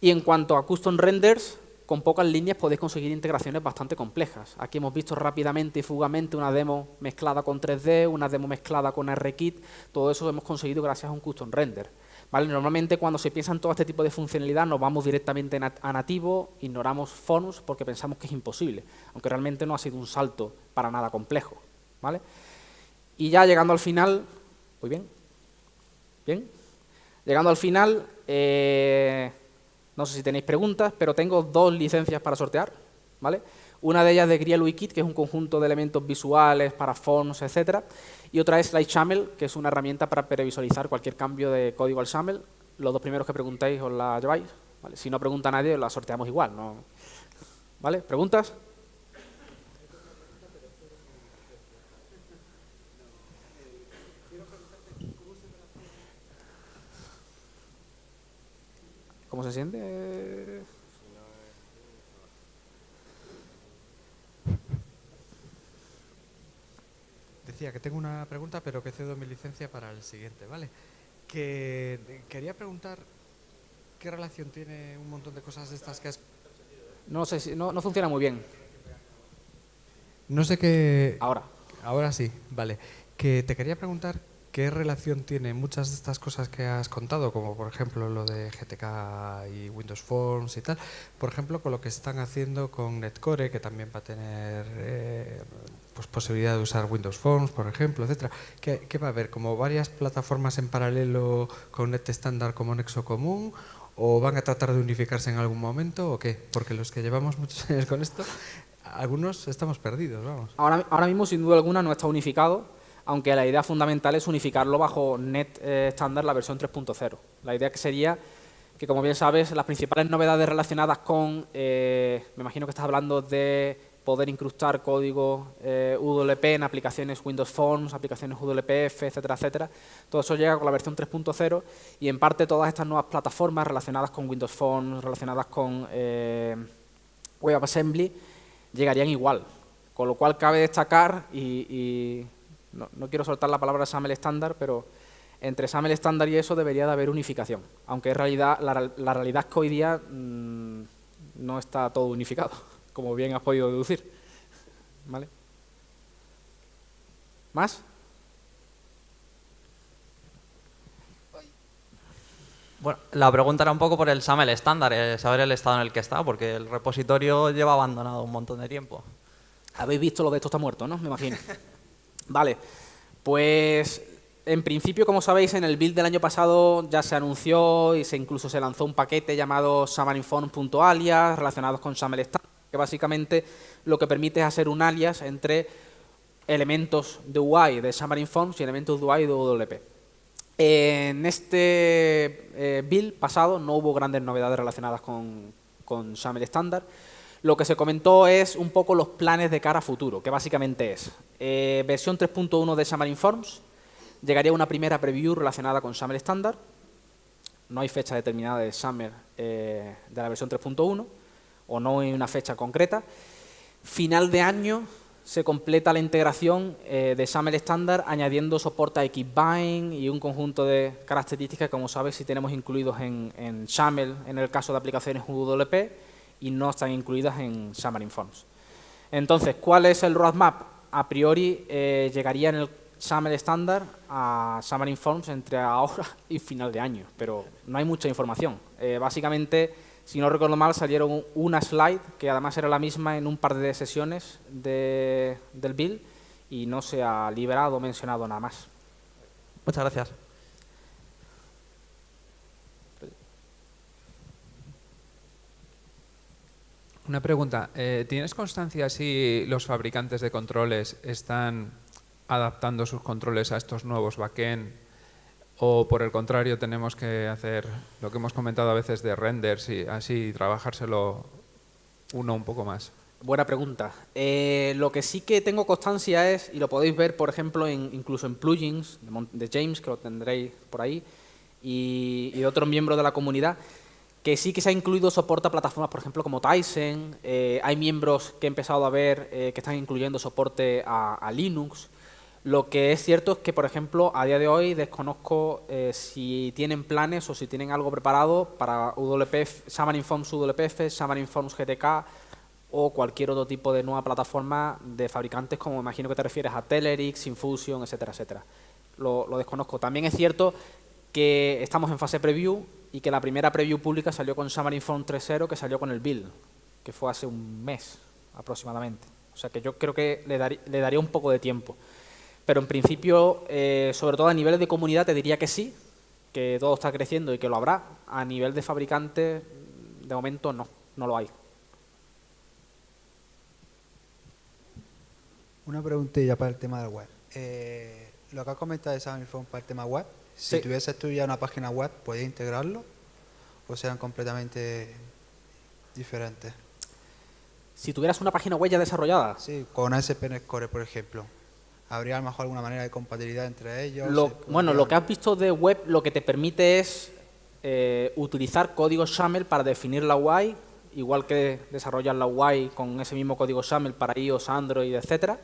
Y en cuanto a Custom Renders, con pocas líneas podéis conseguir integraciones bastante complejas. Aquí hemos visto rápidamente y fugamente una demo mezclada con 3D, una demo mezclada con RKit, todo eso hemos conseguido gracias a un custom render. ¿Vale? Normalmente cuando se piensa en todo este tipo de funcionalidad nos vamos directamente a nativo, ignoramos fonus porque pensamos que es imposible, aunque realmente no ha sido un salto para nada complejo. ¿vale? Y ya llegando al final, muy bien, bien, llegando al final, eh, no sé si tenéis preguntas, pero tengo dos licencias para sortear. ¿vale? Una de ellas de Grial Wikit, que es un conjunto de elementos visuales para fonts, etcétera, y otra es Lightshamel, que es una herramienta para previsualizar cualquier cambio de código al SAML. Los dos primeros que preguntéis os la lleváis. Si no pregunta nadie, la sorteamos igual. ¿no? ¿Vale? ¿Preguntas? ¿Cómo se siente? decía que tengo una pregunta, pero que cedo mi licencia para el siguiente, ¿vale? Que quería preguntar qué relación tiene un montón de cosas de estas que has... No sé si, no, no funciona muy bien. No sé qué... Ahora. Ahora sí, vale. Que te quería preguntar qué relación tiene muchas de estas cosas que has contado, como por ejemplo lo de GTK y Windows Forms y tal, por ejemplo con lo que están haciendo con Netcore, que también va a tener eh, pues posibilidad de usar Windows Forms, por ejemplo, etcétera. ¿Qué, ¿Qué, va a haber? ¿Como varias plataformas en paralelo con Net Standard como nexo común? ¿O van a tratar de unificarse en algún momento o qué? Porque los que llevamos muchos años con esto, algunos estamos perdidos, vamos. Ahora, ahora mismo, sin duda alguna, no está unificado, aunque la idea fundamental es unificarlo bajo Net eh, Standard, la versión 3.0. La idea que sería que, como bien sabes, las principales novedades relacionadas con, eh, me imagino que estás hablando de poder incrustar código eh, UWP en aplicaciones Windows Forms, aplicaciones UWPF, etcétera, etcétera. Todo eso llega con la versión 3.0 y en parte todas estas nuevas plataformas relacionadas con Windows Forms, relacionadas con eh, WebAssembly, llegarían igual. Con lo cual cabe destacar, y no, no, quiero soltar la palabra SAML estándar, pero entre SAML estándar y eso debería de haber unificación, aunque en realidad la, la realidad es que hoy día mmm, no está todo unificado como bien has podido deducir. ¿Vale? ¿Más? Bueno, la pregunta era un poco por el SAML estándar, eh, saber el estado en el que está, porque el repositorio lleva abandonado un montón de tiempo. Habéis visto lo de esto está muerto, ¿no? Me imagino. vale, pues en principio, como sabéis, en el build del año pasado ya se anunció y se incluso se lanzó un paquete llamado xamarinform.alias relacionados con SAML estándar que básicamente lo que permite es hacer un alias entre elementos de UI de Xamarin Forms y elementos de UI de UWP. En este eh, build pasado no hubo grandes novedades relacionadas con, con XAML estándar. Lo que se comentó es un poco los planes de cara a futuro, que básicamente es eh, versión 3.1 de Xamarin Forms, llegaría una primera preview relacionada con XAML estándar, no hay fecha determinada de Xamarin eh, de la versión 3.1, o no en una fecha concreta. Final de año se completa la integración eh, de XAML estándar añadiendo soporte a Xbind y un conjunto de características, como sabes, si tenemos incluidos en, en en el caso de aplicaciones UWP y no están incluidas en Xamarin Forms. Entonces, ¿cuál es el roadmap? A priori eh, llegaría en el XAML estándar a Xamarin Forms entre ahora y final de año, pero no hay mucha información. Eh, básicamente si no recuerdo mal, salieron una slide, que además era la misma en un par de sesiones de, del build, y no se ha liberado o mencionado nada más. Muchas gracias. Una pregunta. Eh, ¿Tienes constancia si los fabricantes de controles están adaptando sus controles a estos nuevos backend o por el contrario tenemos que hacer lo que hemos comentado a veces de renders y así trabajárselo uno un poco más. Buena pregunta. Eh, lo que sí que tengo constancia es, y lo podéis ver, por ejemplo, en, incluso en plugins de, James, que lo tendréis por ahí, y, y, de otros miembros de la comunidad, que sí que se ha incluido soporte a plataformas, por ejemplo, como Tyson. Eh, hay miembros que he empezado a ver eh, que están incluyendo soporte a, Linux. Lo que es cierto es que, por ejemplo, a día de hoy desconozco eh, si tienen planes o si tienen algo preparado para UWP, Xamarin Forms UWPF, Xamarin Forms GTK o cualquier otro tipo de nueva plataforma de fabricantes como imagino que te refieres a Telerix, Infusion, etcétera, etcétera. Lo, lo desconozco. También es cierto que estamos en fase preview y que la primera preview pública salió con Xamarin Forms 3.0 que salió con el build, que fue hace un mes aproximadamente. O sea que yo creo que le, dar, le daría un poco de tiempo. Pero en principio, eh, sobre todo a nivel de comunidad, te diría que sí, que todo está creciendo y que lo habrá. A nivel de fabricante, de momento no, no lo hay. Una preguntilla para el tema del web. Eh, lo que has comentado de Samifone para el tema web, si sí. tuvieses tú ya una página web, ¿podías integrarlo? ¿O sean completamente diferentes? Si tuvieras una página web ya desarrollada. Sí, con ASP.NET Core, por ejemplo. ¿Habría a lo mejor alguna manera de compatibilidad entre ellos? Lo, bueno, lo que has visto de web lo que te permite es eh, utilizar código XAML para definir la UI, igual que desarrollar la UI con ese mismo código XAML para iOS, Android, etcétera.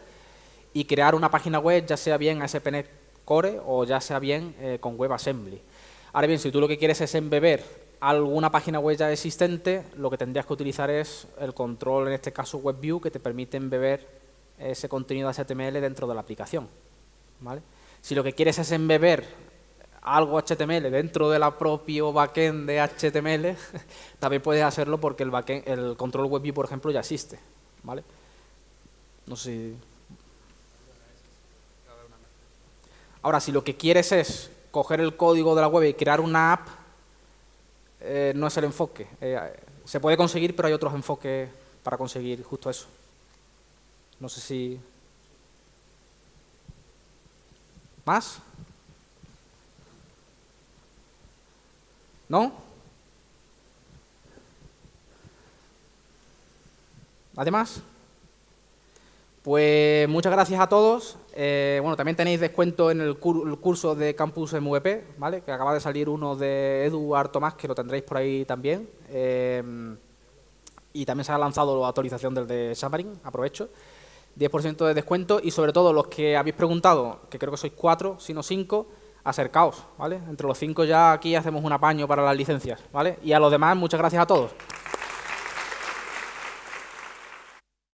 y crear una página web, ya sea bien ASP.NET Core o ya sea bien eh, con WebAssembly. Ahora bien, si tú lo que quieres es embeber alguna página web ya existente, lo que tendrías que utilizar es el control, en este caso WebView, que te permite embeber ese contenido HTML dentro de la aplicación. ¿vale? Si lo que quieres es embeber algo HTML dentro de la propio backend de HTML, también puedes hacerlo porque el, backend, el control WebView, por ejemplo, ya existe. ¿vale? No sé si... Ahora, si lo que quieres es coger el código de la web y crear una app, eh, no es el enfoque. Eh, se puede conseguir, pero hay otros enfoques para conseguir justo eso. No sé si... ¿Más? ¿No? ¿Además? Pues muchas gracias a todos. Eh, bueno, también tenéis descuento en el, curso de Campus MVP, ¿vale? Que acaba de salir uno de Eduard Tomás, que lo tendréis por ahí también. Eh, y también se ha lanzado la actualización del de Xamarin, aprovecho. 10% de descuento y sobre todo los que habéis preguntado, que creo que sois cuatro, sino cinco, acercaos, ¿vale? Entre los cinco ya aquí hacemos un apaño para las licencias, ¿vale? Y a los demás, muchas gracias a todos.